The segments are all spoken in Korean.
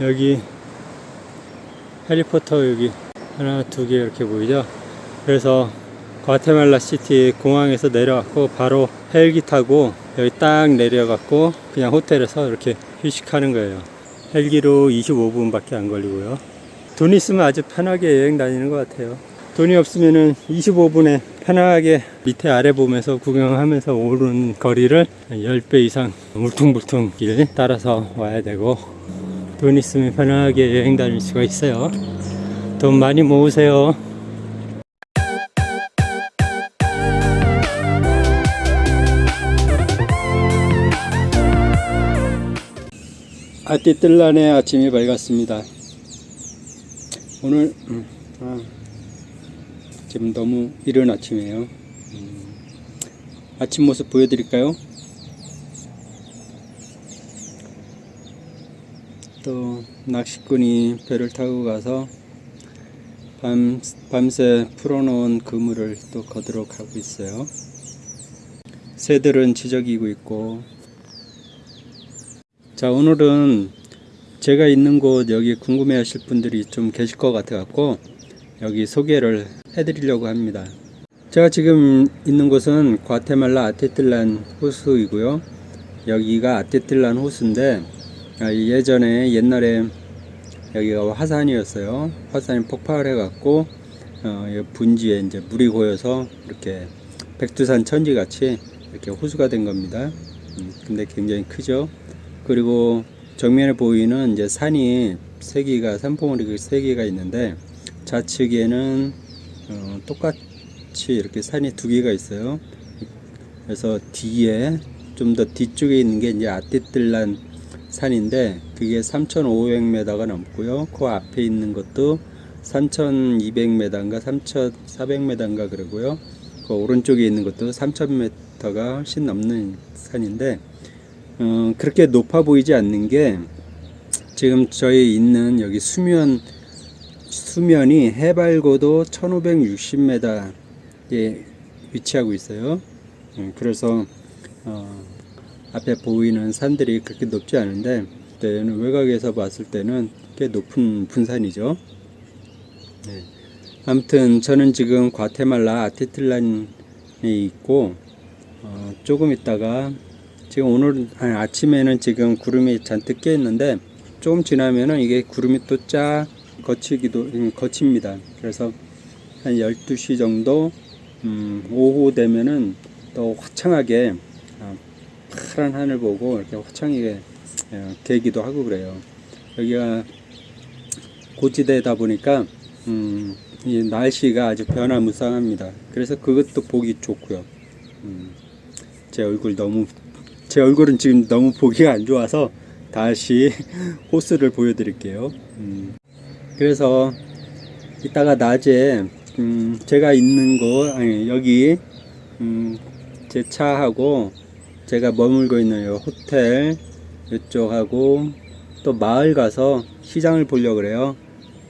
여기 해리포터 여기 하나 두 개 이렇게 보이죠? 그래서 과테말라 시티 공항에서 내려왔고 바로 헬기 타고 여기 딱 내려갖고 그냥 호텔에서 이렇게 휴식하는 거예요. 헬기로 25분 밖에 안 걸리고요. 돈 있으면 아주 편하게 여행 다니는 것 같아요. 돈이 없으면은 25분에 편하게 밑에 아래 보면서 구경하면서 오르는 거리를 10배 이상 물퉁물퉁 길 따라서 와야 되고 돈 있으면 편하게 여행 다닐 수가 있어요 돈 많이 모으세요 아띠뜰란의 아침이 밝았습니다 오늘 음, 아, 지금 너무 이른 아침이에요. 음, 아침 모습 보여드릴까요? 또 낚시꾼이 배를 타고 가서 밤, 밤새 풀어놓은 그물을 또 거두러 가고 있어요. 새들은 지저귀고 있고 자 오늘은 제가 있는 곳 여기 궁금해 하실 분들이 좀 계실 것 같아 갖고 여기 소개를 해 드리려고 합니다. 제가 지금 있는 곳은 과테말라 아테틀란 호수이고요. 여기가 아테틀란 호수인데 아, 예전에 옛날에 여기가 화산이었어요. 화산이 폭발해 갖고 어, 분지에 이제 물이 고여서 이렇게 백두산 천지 같이 이렇게 호수가 된 겁니다. 음, 근데 굉장히 크죠. 그리고 정면에 보이는 이제 산이 세 개가 산봉우리 세 개가 있는데 좌측에는 어, 똑같이 이렇게 산이 두 개가 있어요. 그래서 뒤에 좀 더 뒤쪽에 있는 게 이제 아띠뜰란 산인데 그게 3,500m가 넘고요. 그 앞에 있는 것도 3,200m인가 3,400m인가 그러고요. 그 오른쪽에 있는 것도 3,000m가 훨씬 넘는 산인데 어, 그렇게 높아 보이지 않는 게 지금 저희 있는 여기 수면 수면이 해발고도 1560m에 위치하고 있어요. 음, 그래서 어, 앞에 보이는 산들이 그렇게 높지 않은데 그때는 외곽에서 봤을 때는 꽤 높은 분산이죠. 네. 아무튼 저는 지금 과테말라 아티틀란에 있고 어, 조금 있다가 지금 오늘 아침에는 지금 구름이 잔뜩 껴 있는데 조금 지나면은 이게 구름이 또 쫙 거치기도 음, 거칩니다. 그래서 한 12시 정도 음, 오후 되면은 또 화창하게 어, 파란 하늘 보고 이렇게 화창하게 어, 되기도 하고 그래요. 여기가 고지대다 보니까 음, 이 날씨가 아주 변화무쌍합니다. 그래서 그것도 보기 좋고요. 음, 제 얼굴 너무 제 얼굴은 지금 너무 보기가 안 좋아서 다시 호스를 보여드릴게요. 음. 그래서 이따가 낮에 음 제가 있는 곳 아니 여기 음제 차하고 제가 머물고 있는 요 호텔 이쪽하고 또 마을 가서 시장을 보려고 그래요.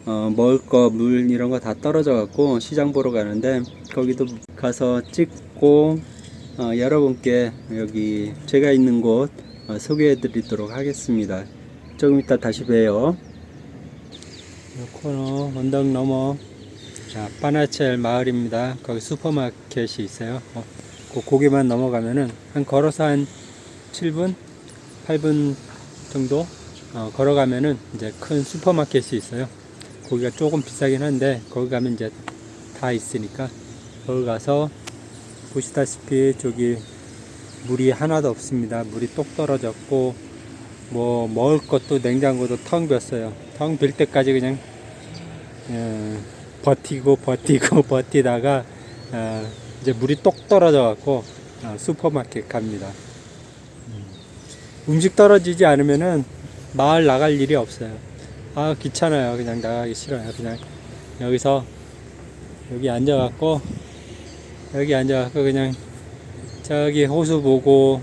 어 먹을 거 물 이런 거 다 떨어져 갖고 시장 보러 가는데 거기도 가서 찍고 어 여러분께 여기 제가 있는 곳 어, 소개해 드리도록 하겠습니다. 조금 이따 다시 봬요. 코너 언덕 넘어. 자 파나첼 마을입니다. 거기 슈퍼마켓이 있어요. 어, 그 고개만 넘어가면은 한 걸어서 한 7분 8분 정도 어, 걸어가면은 이제 큰 슈퍼마켓이 있어요. 거기가 조금 비싸긴 한데 거기 가면 이제 다 있으니까 거기 가서 보시다시피 저기 물이 하나도 없습니다. 물이 똑 떨어졌고 뭐 먹을 것도 냉장고도 텅 비었어요. 텅 빌 때까지 그냥 어, 버티고 버티고 버티다가 어, 이제 물이 똑 떨어져 갖고 어, 슈퍼마켓 갑니다 음. 음식 떨어지지 않으면은 마을 나갈 일이 없어요 아 귀찮아요 그냥 나가기 싫어요 그냥 여기서 여기 앉아 갖고 여기 앉아 갖고 그냥 저기 호수 보고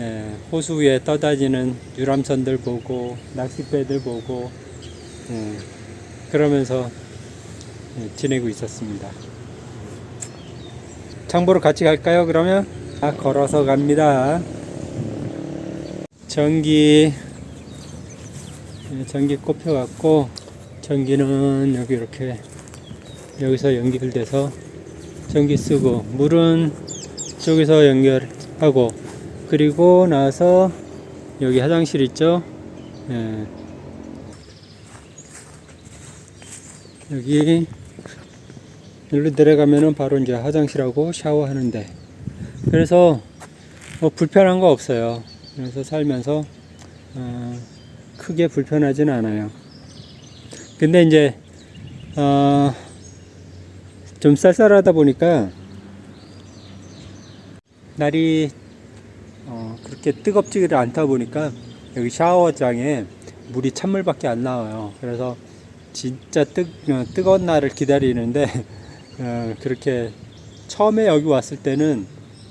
예, 호수 위에 떠다니는 유람선들 보고 낚싯배들 보고 예, 그러면서 예, 지내고 있었습니다. 장보러 같이 갈까요? 그러면 아, 걸어서 갑니다. 전기 예, 전기 꼽혀갖고 전기는 여기 이렇게 여기서 연결돼서 전기 쓰고 물은 저기서 연결하고 그리고 나서 여기 화장실 있죠 예. 여기 여기로 내려가면은 바로 이제 화장실하고 샤워하는데. 그래서 뭐 불편한 거 없어요. 그래서 살면서 어, 크게 불편하진 않아요. 근데 이제 어, 좀 쌀쌀하다 보니까 날이 어, 그렇게 뜨겁지를 않다 보니까 여기 샤워장에 물이 찬물밖에 안 나와요. 그래서 진짜 뜨, 어, 뜨거운 날을 기다리는데 어, 그렇게 처음에 여기 왔을 때는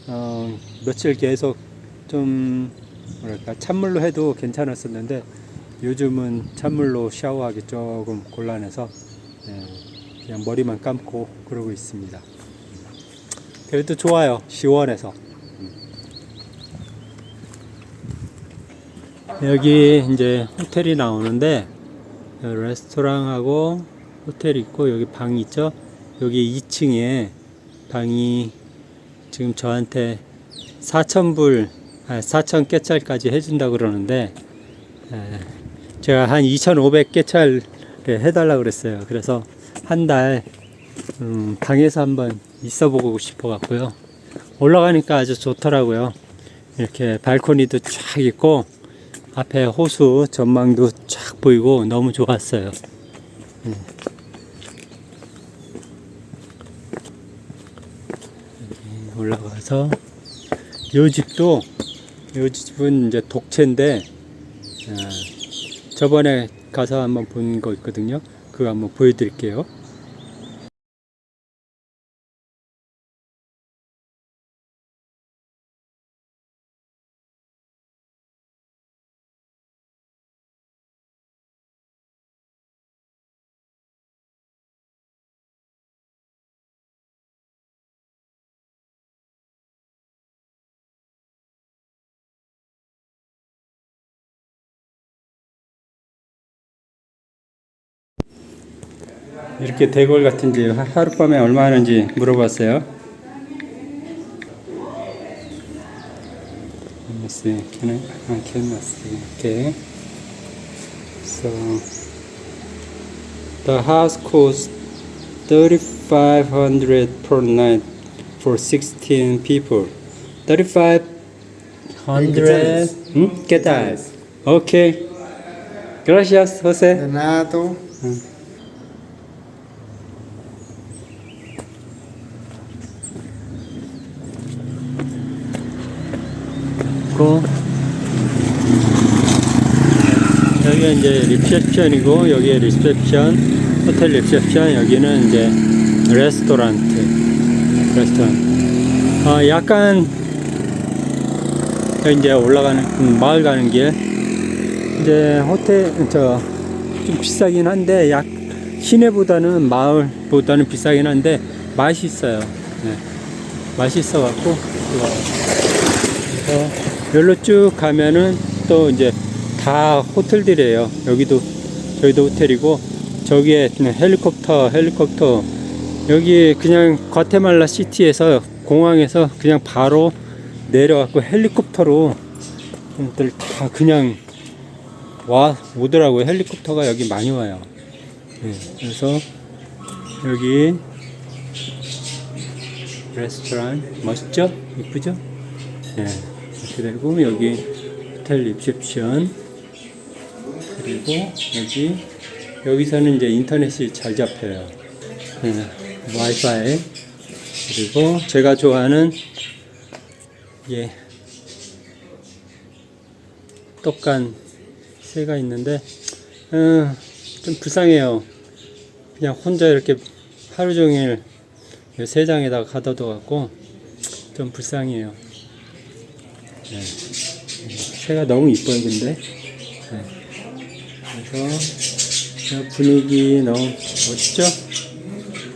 어, 며칠 계속 좀 뭐랄까 찬물로 해도 괜찮았었는데 요즘은 찬물로 샤워하기 조금 곤란해서 예, 그냥 머리만 감고 그러고 있습니다. 그래도 좋아요. 시원해서. 여기 이제 호텔이 나오는데 레스토랑하고 호텔 있고 여기 방 있죠. 여기 2층에 방이 지금 저한테 4,000불, 아, 4,000 깨찰까지 해준다 그러는데 에, 제가 한 2,500 깨찰 해달라 그랬어요. 그래서 한달 음, 방에서 한번 있어 보고 싶어 갖고요. 올라가니까 아주 좋더라고요. 이렇게 발코니도 쫙 있고 앞에 호수 전망도 쫙 보이고 너무 좋았어요. 음. 여기 올라가서 요 집도 요 집은 이제 독채인데 아, 저번에 가서 한번 본 거 있거든요. 그거 한번 보여드릴게요. 이렇게 대골 같은 집 하- 하룻밤에 얼마 하는지 물어봤어요. Let me see. Can I? I cannot see. Okay. So the house costs thirty-five hundred per night for sixteen people. Thirty-five hundred. Hmm? ¿Qué tal? Okay. Gracias, Jose. De nada, tú. 있고 여기가 이제 리셉션이고 여기에 리셉션 호텔 리셉션 여기는 이제 restaurant 레스토랑 아 약간 이제 올라가는 음, 마을 가는 길. 이제 호텔 저 좀 비싸긴 한데 약 시내보다는 마을보다는 비싸긴 한데 맛이 있어요. 네. 맛이 있어 갖고 그래서 여기로 쭉 가면은 또 이제 다 호텔들이에요. 여기도 저기도 호텔이고 저기에 헬리콥터 헬리콥터 여기 그냥 과테말라 시티에서 공항에서 그냥 바로 내려갖고 헬리콥터로 들다 그냥 와 오더라고요. 헬리콥터가 여기 많이 와요. 네, 그래서 여기 레스토랑 멋있죠? 이쁘죠? 네. 이렇게 되고 여기 호텔 리셉션. 그리고 여기 여기서는 이제 인터넷이 잘 잡혀요. 네, 와이파이. 그리고 제가 좋아하는 예 떡간 새가 있는데 어, 좀 불쌍해요. 그냥 혼자 이렇게 하루 종일 이 세장에다가 가둬둬 갖고 좀 불쌍해요 네. 새가 너무 이뻐요, 근데. 네. 그래서 저 분위기 너무 멋있죠?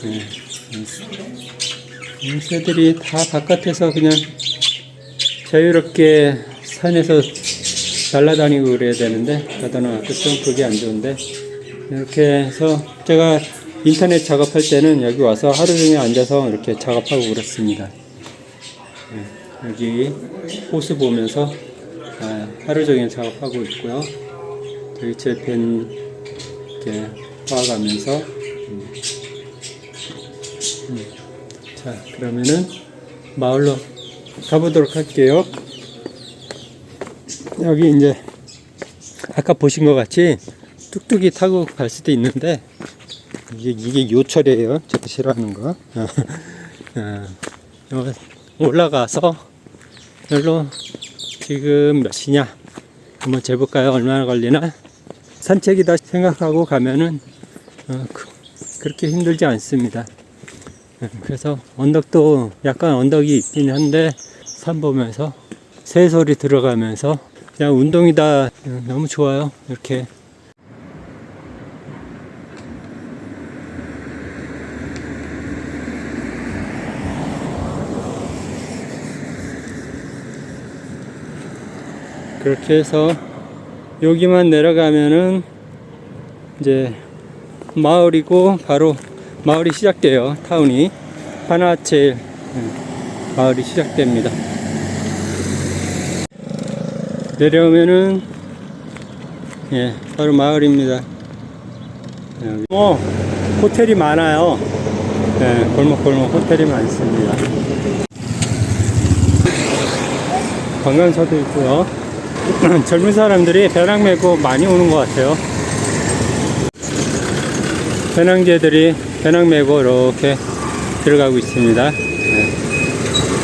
네. 이 새들이 다 바깥에서 그냥 자유롭게 산에서 날아다니고 그래야 되는데 가다 놔도 좀 그게 안 좋은데 이렇게 해서 제가 인터넷 작업할 때는 여기 와서 하루 종일 앉아서 이렇게 작업하고 그렇습니다. 네, 여기 호수 보면서 아, 하루 종일 작업하고 있고요. 저기 제펜 이렇게 봐가면서 음. 음. 자 그러면은 마을로 가보도록 할게요. 여기 이제 아까 보신 것 같이 뚝뚝이 타고 갈 수도 있는데 이게 이게 요철이에요. 제가 싫어하는 거. 어, 어, 올라가서 여기로 지금 몇 시냐 한번 재볼까요? 얼마나 걸리나? 산책이다 생각하고 가면은 어, 그, 그렇게 힘들지 않습니다. 어, 그래서 언덕도 약간 언덕이 있긴 한데 산 보면서 새소리 들어가면서 그냥 운동이다 어, 너무 좋아요. 이렇게 그렇게 해서 여기만 내려가면은 이제 마을이고 바로 마을이 시작돼요. 타운이. 파나체 마을이 시작됩니다. 내려오면은 예 바로 마을입니다. 여기. 뭐 호텔이 많아요. 예, 골목골목 호텔이 많습니다. 관광차도 있고요 젊은 사람들이 배낭 메고 많이 오는 것 같아요. 배낭제들이 배낭 메고 이렇게 들어가고 있습니다. 네.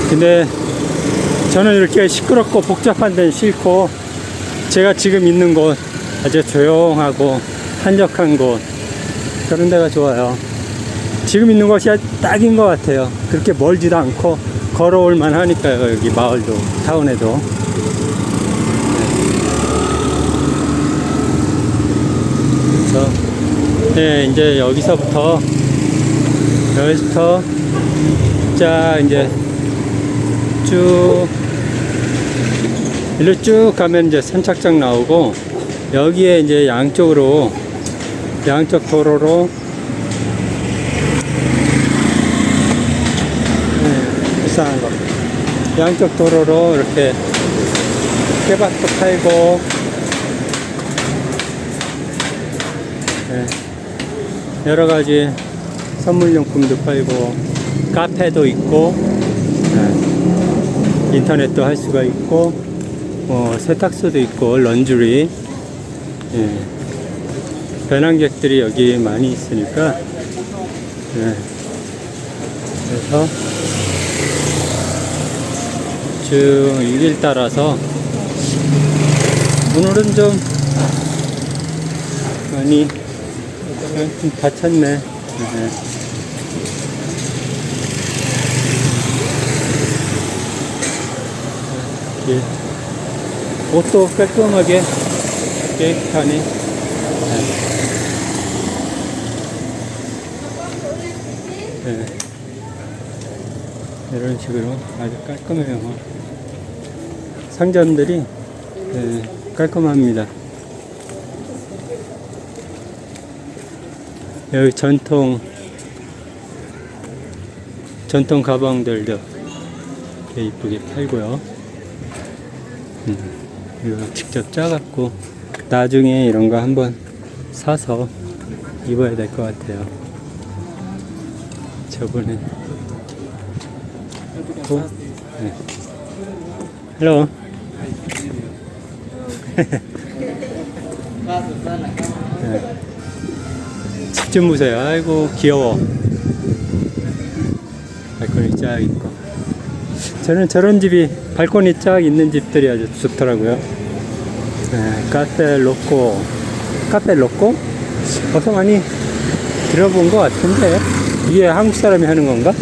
근데 저는 이렇게 시끄럽고 복잡한 데는 싫고 제가 지금 있는 곳 아주 조용하고 한적한 곳 그런 데가 좋아요. 지금 있는 곳이 딱인 것 같아요. 그렇게 멀지도 않고 걸어올 만하니까요. 여기 마을도 타운에도. 그래서 네, 이제 여기서부터 여기서부터 자 이제 쭉 일로 쭉 가면 이제 선착장 나오고 여기에 이제 양쪽으로 양쪽 도로로 네, 이상한 거. 양쪽 도로로 이렇게 깨박도 팔고 네, 여러 가지 선물용품도 팔고 카페도 있고 네, 인터넷도 할 수가 있고 뭐 세탁소도 있고 런쥬리. 예, 배낭객들이 여기 많이 있으니까 예, 그래서 쭉이길 따라서 오늘은 좀 많이 좀 다쳤네. 네. 길. 옷도 깔끔하게 깨끗하니. 네. 네. 이런 식으로 아주 깔끔해요. 상점들이 네, 깔끔합니다. 여기 전통 전통 가방들도 이쁘게 팔고요. 음, 이거 직접 짜갖고 나중에 이런 거 한번 사서 입어야 될 것 같아요. 저번에 또 네. hello 네. 집 좀 보세요. 아이고 귀여워. 발코니 쫙 있고. 저는 저런 집이 발코니 쫙 있는 집들이 아주 좋더라고요. 네, 카페 로꼬. 카페 로꼬? 어서 많이 들어본 것 같은데 이게 한국 사람이 하는 건가?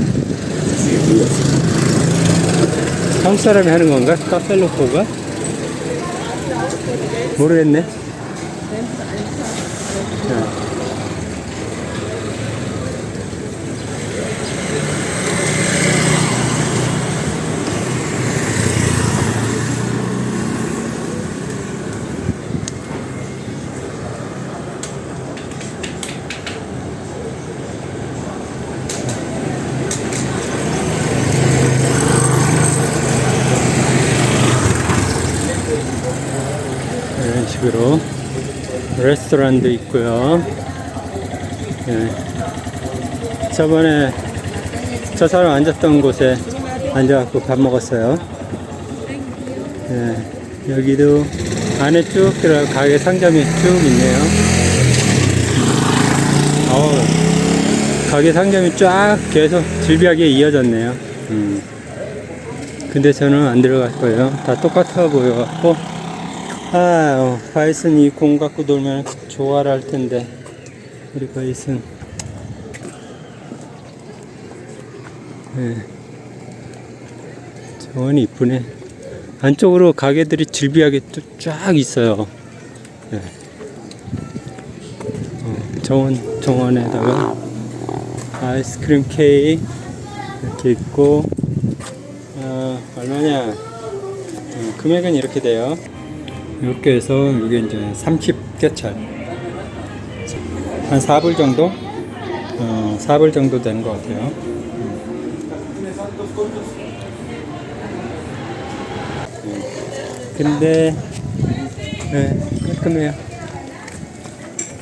한국 사람이 하는 건가? 카페 로꼬가? 모르겠네. 자. 이쪽으로 레스토랑도 있고요. 예. 저번에 저 사람 앉았던 곳에 앉아갖고 밥 먹었어요. 예. 여기도 안에 쭉 들어 가게 상점이 쭉 있네요. 어우, 가게 상점이 쫙 계속 질비하게 이어졌네요. 음. 근데 저는 안 들어갈 거예요. 다 똑같아 보여갖고. 아, 어, 바이슨 이 공 갖고 놀면 좋아라 할 텐데. 우리 바이슨. 네. 정원이 이쁘네. 안쪽으로 가게들이 질비하게 또쫙 있어요. 네. 어, 정원, 정원에다가 아이스크림 케이크 이렇게 있고, 어, 얼마냐? 어, 금액은 이렇게 돼요. 이렇게 해서 이게 이제 30개찰. 한 4불 정도? 어, 4불 정도 되는 것 같아요. 음. 근데, 네, 깔끔해요.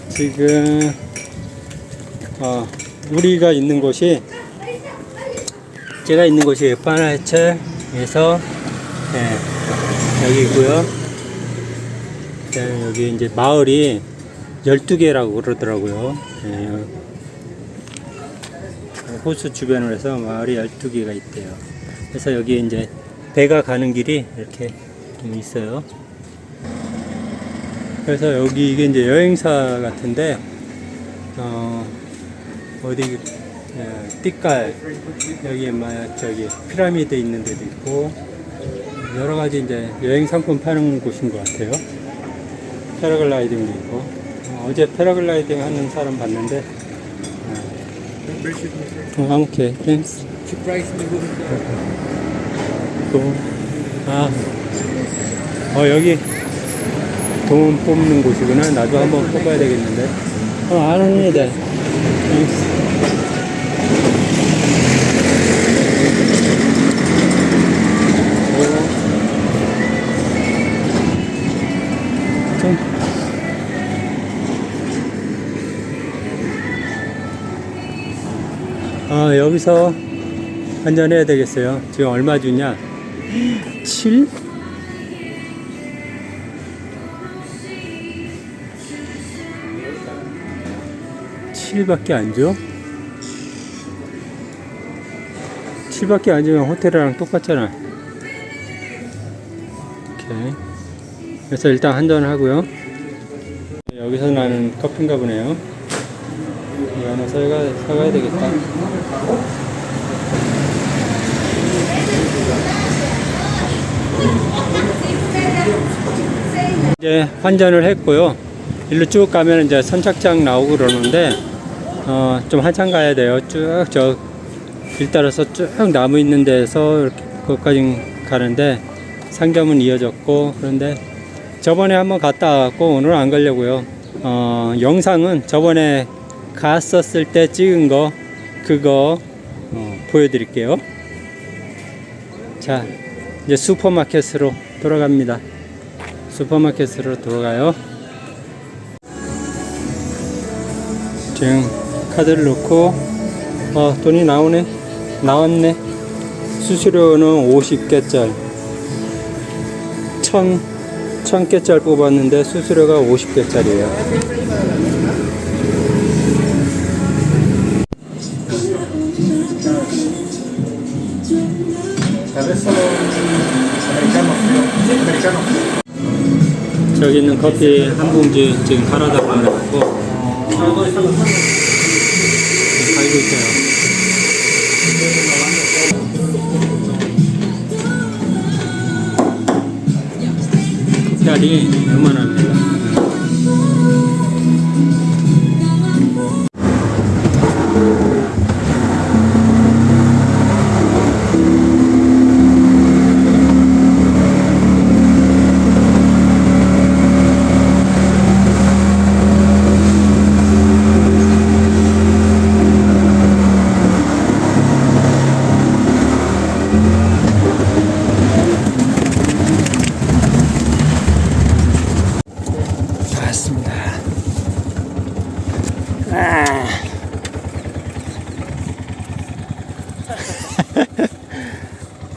지금, 어, 우리가 있는 곳이 제가 있는 곳이 파나체에서 네, 여기고요. 네, 여기 이제 마을이 12개라고 그러더라고요. 네, 호수 주변으로 해서 마을이 12개가 있대요. 그래서 여기 이제 배가 가는 길이 이렇게 좀 있어요. 그래서 여기 이게 이제 여행사 같은데, 어, 어디 예, 띠깔 여기 막 저기 피라미드 있는 데도 있고 여러 가지 이제 여행 상품 파는 곳인 것 같아요. 패러글라이딩도 있고 어, 제 패러글라이딩 하는 사람 봤는데 어, 아, okay, thanks. 또, 아, 어 여기 돈 뽑는 곳이구나. 나도 한번 뽑아야 되겠는데. 어, 아는데. 땡스. 아, 여기서 환전해야 되겠어요. 지금 얼마 주냐? 7? 칠밖에 안 줘? 7밖에 안 주면 호텔이랑 똑같잖아. 오케이. 그래서 일단 한잔 하고요. 여기서 나는 커피인가 보네요. 하나 사가, 사가야 되겠다. 이제 환전을 했고요. 일로 쭉 가면 이제 선착장 나오고 그러는데, 어, 좀 한참 가야 돼요. 쭉 저 길 따라서 쭉 나무 있는 데서 이렇게 거기까지 가는데, 상점은 이어졌고, 그런데 저번에 한번 갔다 왔고, 오늘은 안 가려고요. 어, 영상은 저번에 갔었을 때 찍은 거, 그거, 어, 보여드릴게요. 자, 이제 슈퍼마켓으로 돌아갑니다. 슈퍼마켓으로 돌아가요. 지금 카드를 넣고, 어, 돈이 나오네. 나왔네. 수수료는 50개짜리. 천, 천 개짜리 뽑았는데 수수료가 50개짜리예요. Americano frio, americano. 저기 있는 커피 한 봉지 지금 갈아달라고 해갖고 갈고 있어요. 커피알이 요만합니다.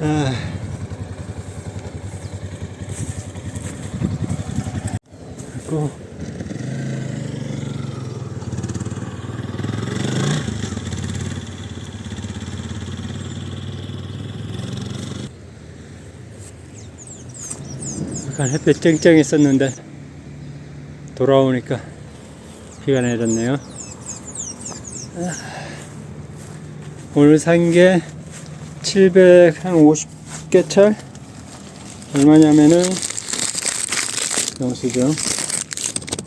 아. 그리고 약간 햇볕 쨍쨍했었는데 돌아오니까 비가 내렸네요. 아. 오늘 산 게 750개찰 얼마냐면은 영수증.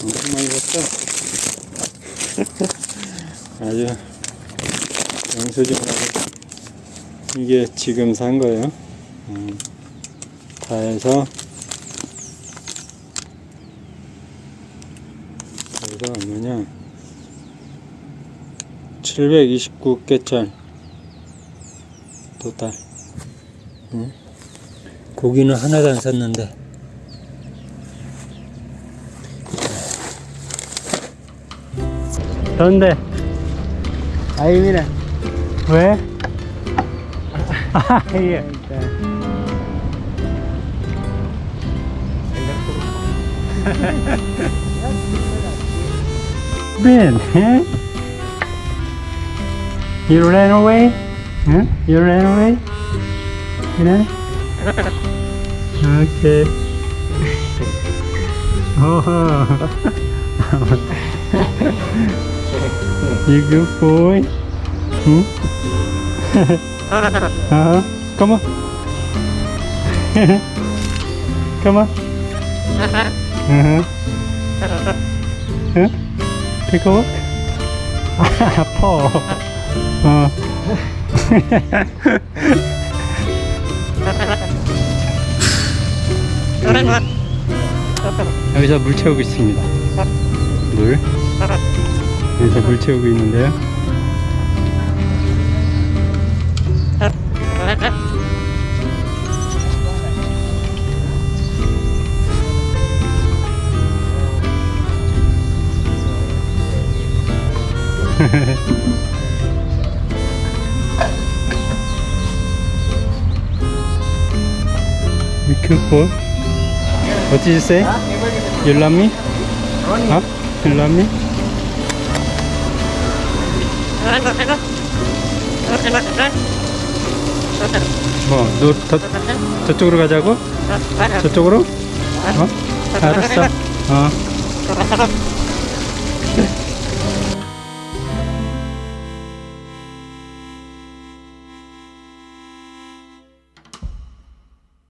엄청 많이 샀죠? 아주 영수증하고 이게 지금 산 거예요. 음, 다 해서 얼마냐? 729개찰 도달 응? 고기는 하나도 안 샀는데 던데 Ahí, mira. 왜? 아, 예. Ben, eh? You ran away? Huh? You ran away? You know? Okay. Oh. you good boy? Hmm? uh-huh. Come on. Come on. Uh-huh. Huh? Take a look. Paul. 어. 여기서 물 채우고 있습니다. 물. 여기서 물 채우고 있는데요. Careful. What did you say? You love me? Huh? You love me? 뭐, 너 저, 저쪽으로 가자고? 저쪽으로? 어? 알았어. 어.